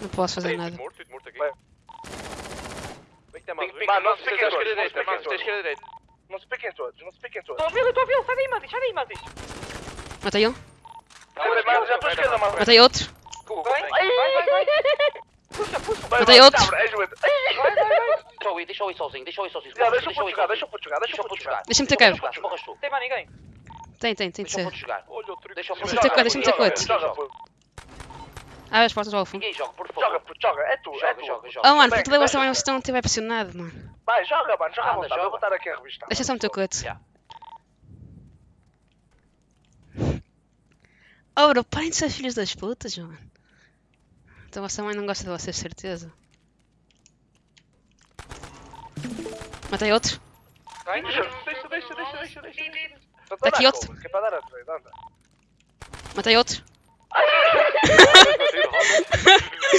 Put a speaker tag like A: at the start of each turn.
A: Não posso fazer nada.
B: Mano, não se piquem
C: todos,
B: mano. esquerda direita.
C: Não se piquem todos, não se piquem todos.
D: Estou a vê-lo, estou a vê-lo. Sai daí, Mantis. Sai daí, Mantis.
A: Matei um.
C: Já esquerda, mano.
A: Matei outro.
D: Vai, vai, vai, vai. Puxa, puxa.
C: Vai,
A: Matei outro.
D: Vai, vai, vai.
E: Deixa eu ir, deixa eu ir sozinho, deixa eu ir sozinho.
C: Deixa o
E: eu
C: jogar,
E: sozinho.
C: deixa puto jogar, deixa
E: Deixa
C: puto jogar.
E: jogar.
A: Deixa-me ter
E: Deixa o
A: cara.
E: puto jogar, esmorras tu.
D: Tem mais ninguém.
A: Tem, tem, tem de
E: Deixa
A: ser.
E: jogar. Deixa o puto
A: Deixa-me ter
E: jogar.
A: deixa-me ter
C: puto.
A: Abre as portas ao fundo.
E: Ninguém joga, por favor.
C: Joga, puto, joga. É tu, é
E: Joga,
C: tu.
E: joga, joga.
A: Oh mano, porque levas
C: bem,
A: também estão a estiver pressionado, mano.
C: Vai, joga, mano, joga à vontade. Vou estar aqui a revistar.
A: Deixa só o coito.
E: Yeah.
A: Oh bro, parem de ser filhos das putas, mano. Então vossa mãe não gosta de vocês, certeza. Matei outro.
D: Vai.
C: Deixa, deixa, deixa, deixa, deixa, deixa.
A: Tá aqui outro.
C: cover, Que